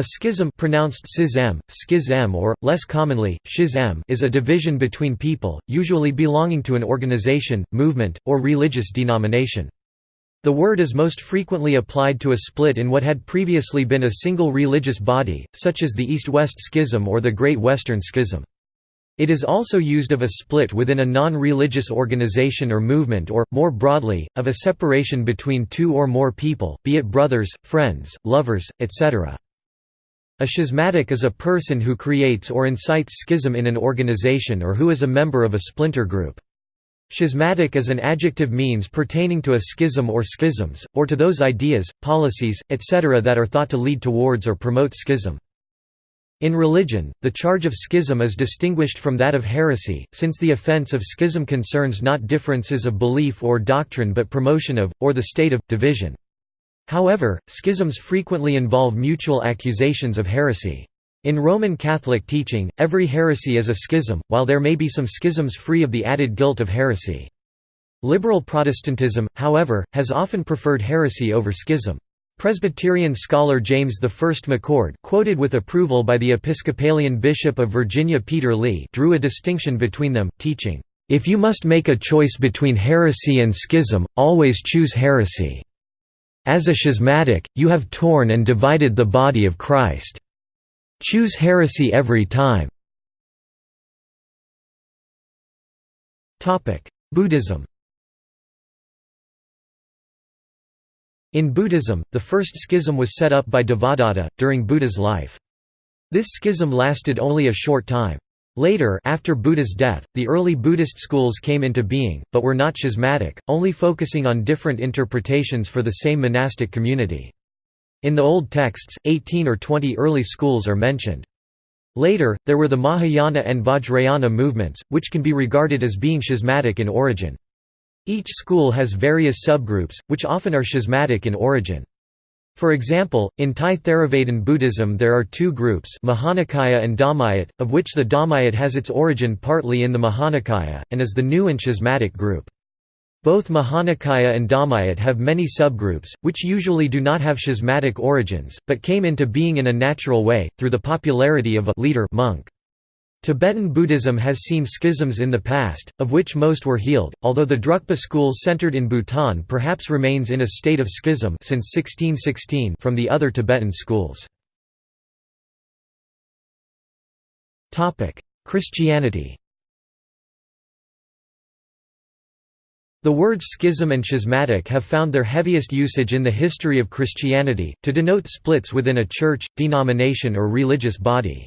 A schism pronounced schism, schism or, less commonly, schism is a division between people, usually belonging to an organization, movement, or religious denomination. The word is most frequently applied to a split in what had previously been a single religious body, such as the East-West Schism or the Great Western Schism. It is also used of a split within a non-religious organization or movement or, more broadly, of a separation between two or more people, be it brothers, friends, lovers, etc. A schismatic is a person who creates or incites schism in an organization or who is a member of a splinter group. Schismatic is an adjective means pertaining to a schism or schisms, or to those ideas, policies, etc. that are thought to lead towards or promote schism. In religion, the charge of schism is distinguished from that of heresy, since the offense of schism concerns not differences of belief or doctrine but promotion of, or the state of, division. However, schisms frequently involve mutual accusations of heresy. In Roman Catholic teaching, every heresy is a schism, while there may be some schisms free of the added guilt of heresy. Liberal Protestantism, however, has often preferred heresy over schism. Presbyterian scholar James I McCord quoted with approval by the Episcopalian Bishop of Virginia Peter Lee drew a distinction between them, teaching, "...if you must make a choice between heresy and schism, always choose heresy." As a schismatic, you have torn and divided the body of Christ. Choose heresy every time. Buddhism In Buddhism, the first schism was set up by Devadatta, during Buddha's life. This schism lasted only a short time. Later after Buddha's death, the early Buddhist schools came into being, but were not schismatic, only focusing on different interpretations for the same monastic community. In the old texts, 18 or 20 early schools are mentioned. Later, there were the Mahayana and Vajrayana movements, which can be regarded as being schismatic in origin. Each school has various subgroups, which often are schismatic in origin. For example, in Thai Theravada Buddhism there are two groups Mahanikaya and Dhammayut, of which the Dhammayut has its origin partly in the Mahanikaya, and is the new and schismatic group. Both Mahanikaya and Dhammayut have many subgroups, which usually do not have schismatic origins, but came into being in a natural way, through the popularity of a leader monk. Tibetan Buddhism has seen schisms in the past, of which most were healed, although the Drukpa school centered in Bhutan perhaps remains in a state of schism since 1616 from the other Tibetan schools. Christianity The words schism and schismatic have found their heaviest usage in the history of Christianity, to denote splits within a church, denomination or religious body.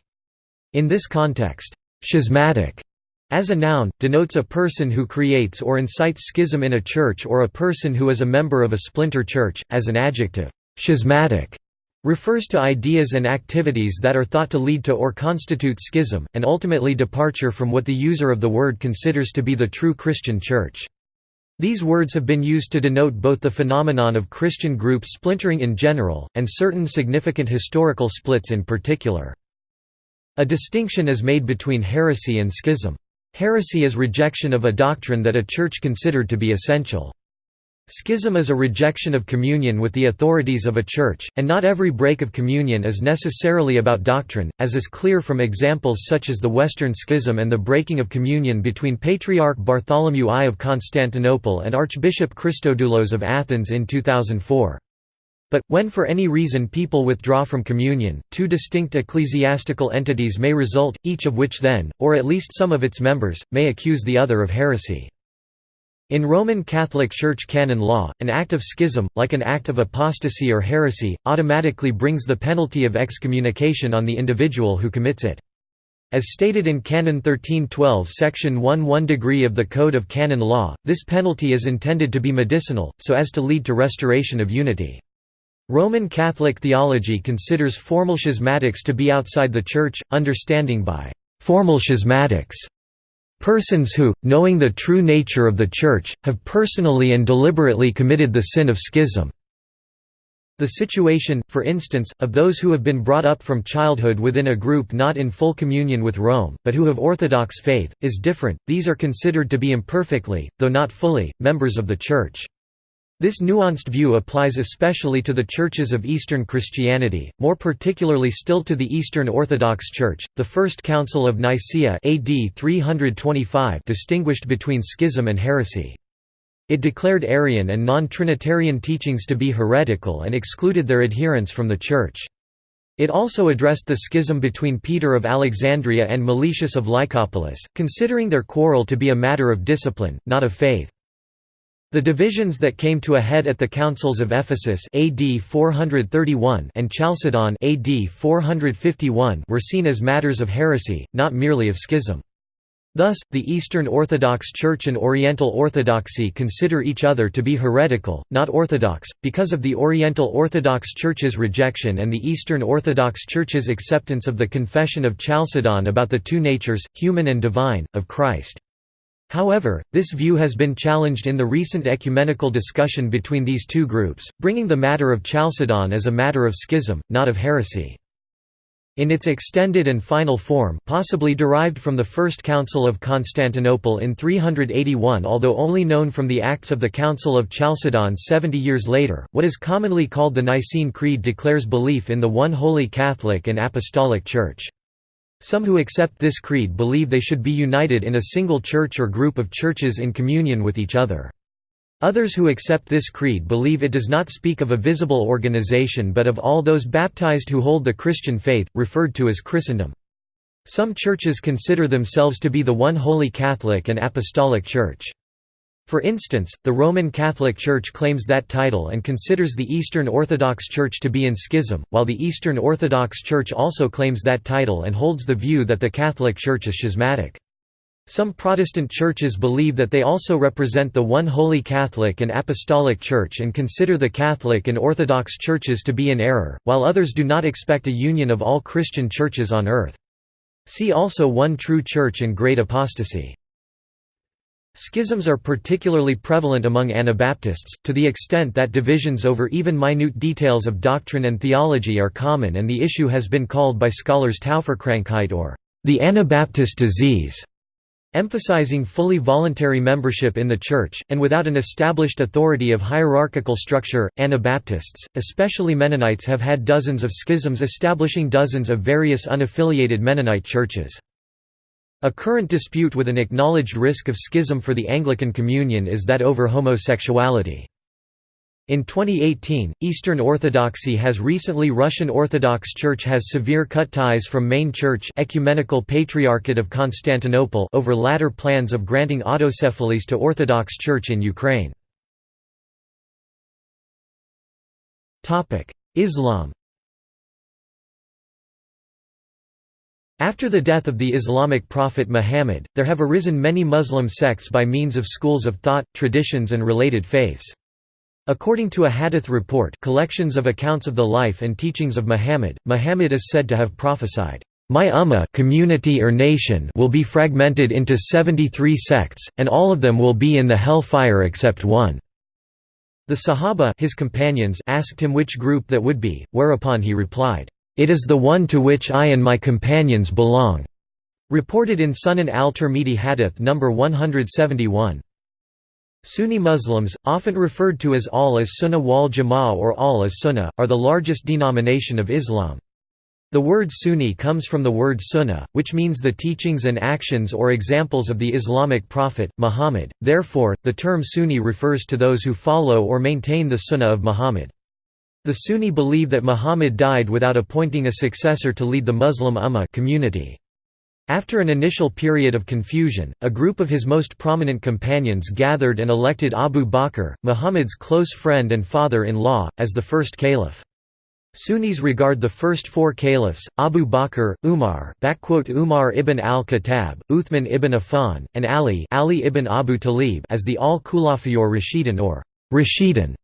In this context, schismatic as a noun, denotes a person who creates or incites schism in a church or a person who is a member of a splinter church, as an adjective, schismatic refers to ideas and activities that are thought to lead to or constitute schism, and ultimately departure from what the user of the word considers to be the true Christian church. These words have been used to denote both the phenomenon of Christian groups splintering in general, and certain significant historical splits in particular. A distinction is made between heresy and schism. Heresy is rejection of a doctrine that a church considered to be essential. Schism is a rejection of communion with the authorities of a church, and not every break of communion is necessarily about doctrine, as is clear from examples such as the Western Schism and the breaking of communion between Patriarch Bartholomew I of Constantinople and Archbishop Christodoulos of Athens in 2004. But, when for any reason people withdraw from communion, two distinct ecclesiastical entities may result, each of which then, or at least some of its members, may accuse the other of heresy. In Roman Catholic Church canon law, an act of schism, like an act of apostasy or heresy, automatically brings the penalty of excommunication on the individual who commits it. As stated in Canon 1312 section 1 1 degree of the Code of Canon Law, this penalty is intended to be medicinal, so as to lead to restoration of unity. Roman Catholic theology considers formal schismatics to be outside the Church, understanding by «formal schismatics» persons who, knowing the true nature of the Church, have personally and deliberately committed the sin of schism. The situation, for instance, of those who have been brought up from childhood within a group not in full communion with Rome, but who have Orthodox faith, is different, these are considered to be imperfectly, though not fully, members of the Church. This nuanced view applies especially to the churches of Eastern Christianity, more particularly still to the Eastern Orthodox Church. The First Council of Nicaea AD 325 distinguished between schism and heresy. It declared Arian and non-Trinitarian teachings to be heretical and excluded their adherents from the Church. It also addressed the schism between Peter of Alexandria and Meletius of Lycopolis, considering their quarrel to be a matter of discipline, not of faith. The divisions that came to a head at the councils of Ephesus AD 431 and Chalcedon AD 451 were seen as matters of heresy, not merely of schism. Thus, the Eastern Orthodox Church and Oriental Orthodoxy consider each other to be heretical, not orthodox, because of the Oriental Orthodox Church's rejection and the Eastern Orthodox Church's acceptance of the Confession of Chalcedon about the two natures, human and divine, of Christ. However, this view has been challenged in the recent ecumenical discussion between these two groups, bringing the matter of Chalcedon as a matter of schism, not of heresy. In its extended and final form possibly derived from the First Council of Constantinople in 381 although only known from the Acts of the Council of Chalcedon 70 years later, what is commonly called the Nicene Creed declares belief in the one holy Catholic and Apostolic Church. Some who accept this creed believe they should be united in a single church or group of churches in communion with each other. Others who accept this creed believe it does not speak of a visible organization but of all those baptized who hold the Christian faith, referred to as Christendom. Some churches consider themselves to be the one holy Catholic and Apostolic Church. For instance, the Roman Catholic Church claims that title and considers the Eastern Orthodox Church to be in schism, while the Eastern Orthodox Church also claims that title and holds the view that the Catholic Church is schismatic. Some Protestant churches believe that they also represent the one holy Catholic and Apostolic Church and consider the Catholic and Orthodox churches to be in error, while others do not expect a union of all Christian churches on earth. See also One True Church and Great Apostasy. Schisms are particularly prevalent among Anabaptists, to the extent that divisions over even minute details of doctrine and theology are common and the issue has been called by scholars Tauferkrankheit or the Anabaptist disease, emphasizing fully voluntary membership in the Church, and without an established authority of hierarchical structure. Anabaptists, especially Mennonites, have had dozens of schisms establishing dozens of various unaffiliated Mennonite churches. A current dispute with an acknowledged risk of schism for the Anglican Communion is that over homosexuality. In 2018, Eastern Orthodoxy has recently Russian Orthodox Church has severe cut ties from main church Ecumenical Patriarchate of Constantinople over latter plans of granting autocephalous to Orthodox Church in Ukraine. Islam After the death of the Islamic prophet Muhammad, there have arisen many Muslim sects by means of schools of thought, traditions and related faiths. According to a hadith report collections of accounts of the life and teachings of Muhammad, Muhammad is said to have prophesied, "...my ummah community or nation will be fragmented into 73 sects, and all of them will be in the hellfire except one." The Sahaba his companions asked him which group that would be, whereupon he replied, it is the one to which I and my companions belong." Reported in Sunan al-Tirmidhi Hadith No. 171. Sunni Muslims, often referred to as Ahl as Sunnah wal Jama'ah or Ahl as Sunnah, are the largest denomination of Islam. The word Sunni comes from the word Sunnah, which means the teachings and actions or examples of the Islamic prophet, Muhammad, therefore, the term Sunni refers to those who follow or maintain the Sunnah of Muhammad. The Sunni believe that Muhammad died without appointing a successor to lead the Muslim Ummah community. After an initial period of confusion, a group of his most prominent companions gathered and elected Abu Bakr, Muhammad's close friend and father-in-law, as the first caliph. Sunnis regard the first four caliphs, Abu Bakr, Umar Umar ibn al-Khattab, Uthman ibn Affan, and Ali, Ali ibn Abu Talib as the al-Khulafayor Rashidun or Rashidun,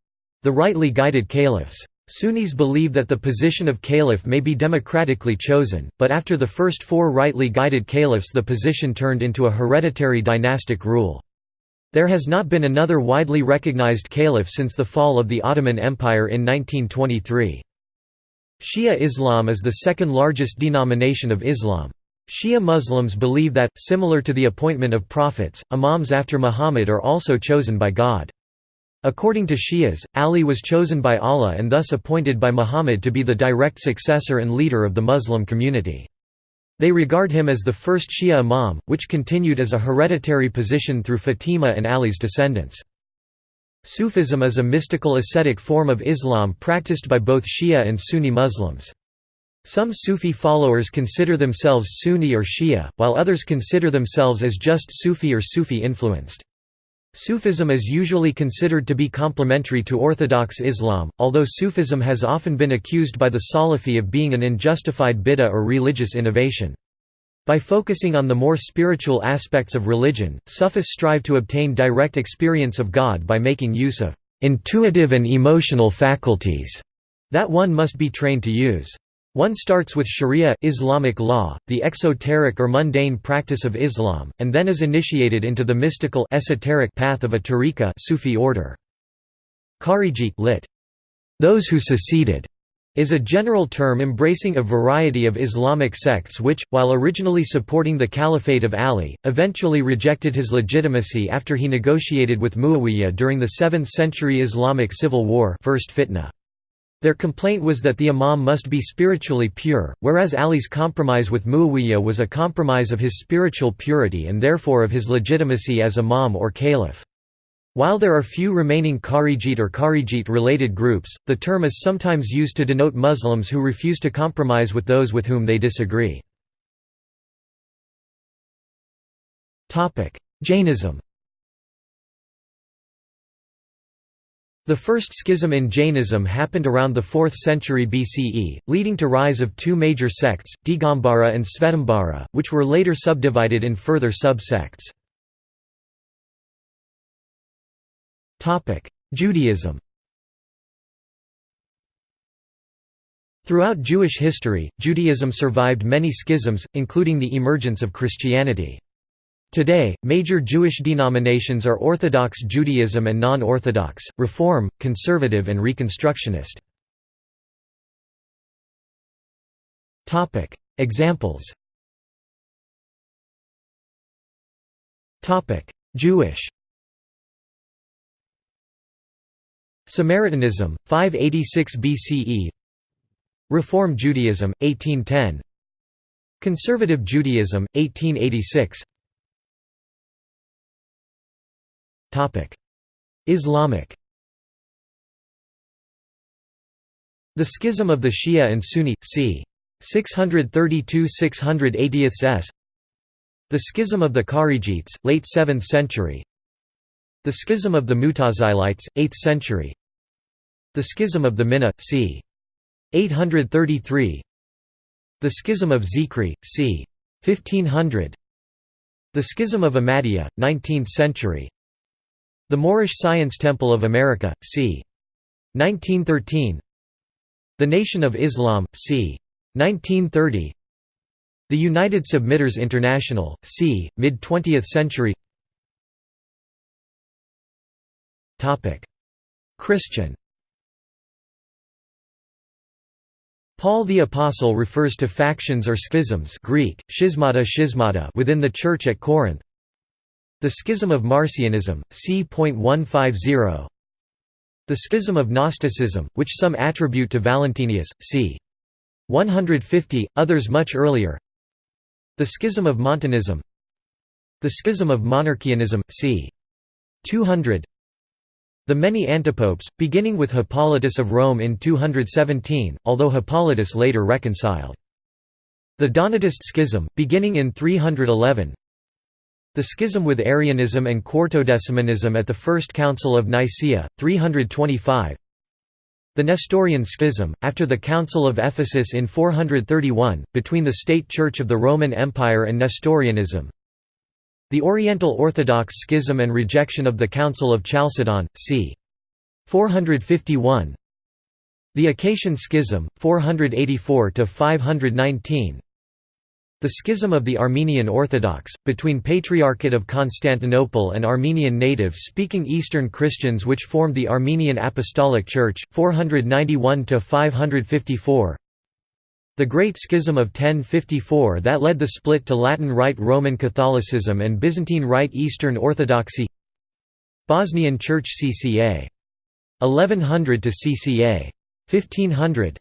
the rightly guided caliphs. Sunnis believe that the position of caliph may be democratically chosen, but after the first four rightly guided caliphs the position turned into a hereditary dynastic rule. There has not been another widely recognized caliph since the fall of the Ottoman Empire in 1923. Shia Islam is the second largest denomination of Islam. Shia Muslims believe that, similar to the appointment of prophets, imams after Muhammad are also chosen by God. According to Shias, Ali was chosen by Allah and thus appointed by Muhammad to be the direct successor and leader of the Muslim community. They regard him as the first Shia imam, which continued as a hereditary position through Fatima and Ali's descendants. Sufism is a mystical ascetic form of Islam practiced by both Shia and Sunni Muslims. Some Sufi followers consider themselves Sunni or Shia, while others consider themselves as just Sufi or Sufi influenced. Sufism is usually considered to be complementary to Orthodox Islam, although Sufism has often been accused by the Salafi of being an unjustified bid'ah or religious innovation. By focusing on the more spiritual aspects of religion, Sufis strive to obtain direct experience of God by making use of intuitive and emotional faculties that one must be trained to use. One starts with sharia Islamic law, the exoteric or mundane practice of Islam, and then is initiated into the mystical esoteric path of a tariqa Sufi order. Kharijite lit. Those who seceded is a general term embracing a variety of Islamic sects which, while originally supporting the Caliphate of Ali, eventually rejected his legitimacy after he negotiated with Muawiyah during the 7th century Islamic civil war first fitna. Their complaint was that the imam must be spiritually pure, whereas Ali's compromise with Muawiyah was a compromise of his spiritual purity and therefore of his legitimacy as imam or caliph. While there are few remaining Kharijite or Kharijite-related groups, the term is sometimes used to denote Muslims who refuse to compromise with those with whom they disagree. Jainism The first schism in Jainism happened around the 4th century BCE, leading to rise of two major sects, Digambara and Svetambara, which were later subdivided in further subsects. Judaism Throughout Jewish history, Judaism survived many schisms, including the emergence of Christianity. Today, major Jewish denominations are Orthodox Judaism and non-Orthodox, Reform, Conservative and Reconstructionist. Examples Jewish Samaritanism, 586 BCE Reform Judaism, 1810 Conservative Judaism, 1886 Islamic. The schism of the Shia and Sunni, c. 632–680 s. The schism of the Kharijites, late 7th century. The schism of the Mutazilites, 8th century. The schism of the Mihna, c. 833 The schism of Zikri, c. 1500 The schism of Ahmadiyya, 19th century the Moorish Science Temple of America, c. 1913 The Nation of Islam, c. 1930 The United Submitters International, c. mid-20th century Christian Paul the Apostle refers to factions or schisms Greek, schismata schismata within the Church at Corinth, the Schism of Marcionism, c.150 The Schism of Gnosticism, which some attribute to Valentinus, c. 150, others much earlier The Schism of Montanism The Schism of Monarchianism, c. 200 The many antipopes, beginning with Hippolytus of Rome in 217, although Hippolytus later reconciled. The Donatist Schism, beginning in 311 the schism with Arianism and Quartodecimanism at the First Council of Nicaea, 325 The Nestorian Schism, after the Council of Ephesus in 431, between the State Church of the Roman Empire and Nestorianism. The Oriental Orthodox Schism and rejection of the Council of Chalcedon, c. 451 The Acacian Schism, 484–519 the Schism of the Armenian Orthodox, between Patriarchate of Constantinople and Armenian native-speaking Eastern Christians which formed the Armenian Apostolic Church, 491–554 The Great Schism of 1054 that led the split to Latin Rite Roman Catholicism and Byzantine Rite Eastern Orthodoxy Bosnian Church CCA. 1100 to CCA. 1500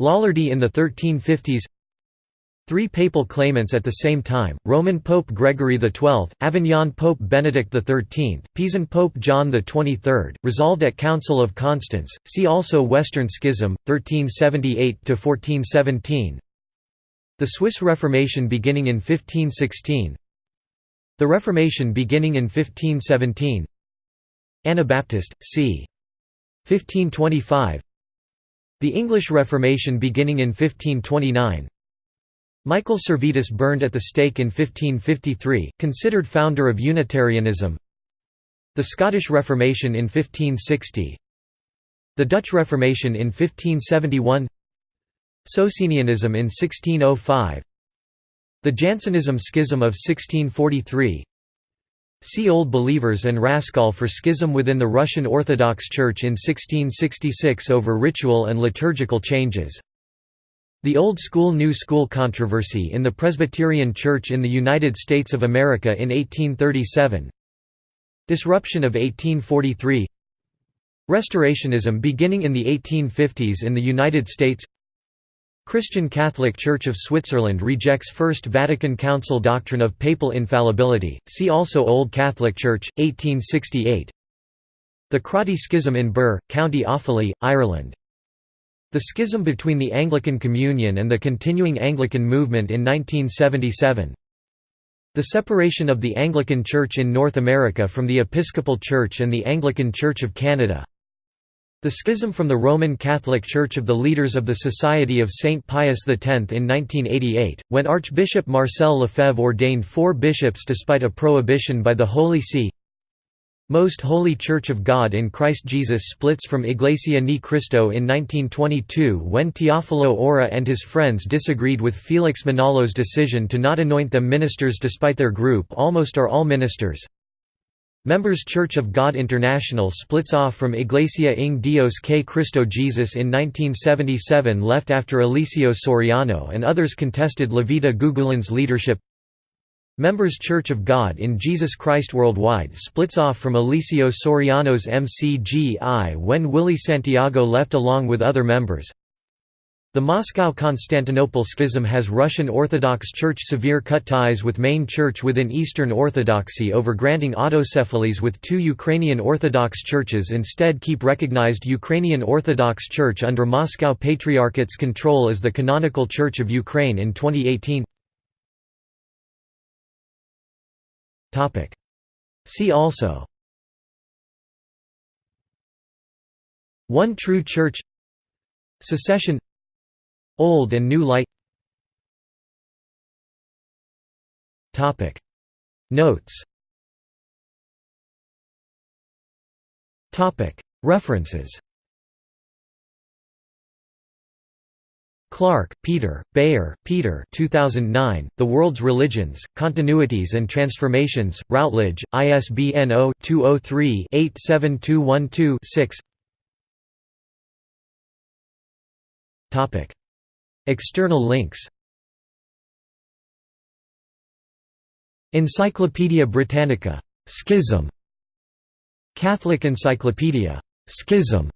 Lollardy in the 1350s Three papal claimants at the same time, Roman Pope Gregory XII, Avignon Pope Benedict XIII, Pisan Pope John XXIII, resolved at Council of Constance, see also Western Schism, 1378–1417 The Swiss Reformation beginning in 1516 The Reformation beginning in 1517 Anabaptist, c. 1525 The English Reformation beginning in 1529 Michael Servetus burned at the stake in 1553, considered founder of Unitarianism. The Scottish Reformation in 1560 The Dutch Reformation in 1571 Socinianism in 1605 The Jansenism Schism of 1643 See Old Believers and Raskol for schism within the Russian Orthodox Church in 1666 over ritual and liturgical changes the Old School New School controversy in the Presbyterian Church in the United States of America in 1837 Disruption of 1843 Restorationism beginning in the 1850s in the United States. Christian Catholic Church of Switzerland rejects First Vatican Council doctrine of papal infallibility, see also Old Catholic Church, 1868 The Crotty Schism in Birr, County Offaly, Ireland the schism between the Anglican Communion and the continuing Anglican movement in 1977 The separation of the Anglican Church in North America from the Episcopal Church and the Anglican Church of Canada the schism from the Roman Catholic Church of the leaders of the Society of St. Pius X in 1988, when Archbishop Marcel Lefebvre ordained four bishops despite a prohibition by the Holy See most Holy Church of God in Christ Jesus splits from Iglesia Ni Cristo in 1922 when Teofilo Ora and his friends disagreed with Felix Manalo's decision to not anoint them ministers despite their group almost are all ministers. Members Church of God International splits off from Iglesia ng Dios kay Cristo Jesus in 1977 left after Eliseo Soriano and others contested Levita Gugulin's leadership Members Church of God in Jesus Christ Worldwide splits off from Eliseo Soriano's MCGI when Willie Santiago left along with other members. The Moscow–Constantinople schism has Russian Orthodox Church severe cut ties with main church within Eastern Orthodoxy over granting autocephalys with two Ukrainian Orthodox churches instead keep recognized Ukrainian Orthodox Church under Moscow Patriarchate's control as the canonical Church of Ukraine in 2018 See also. One True Church. Secession. Old and New Light. Notes. References Clarke, Peter, Beyer, Peter 2009, The World's Religions, Continuities and Transformations, Routledge, ISBN 0-203-87212-6 External links Encyclopædia Britannica. Schism. Catholic Encyclopedia. Schism.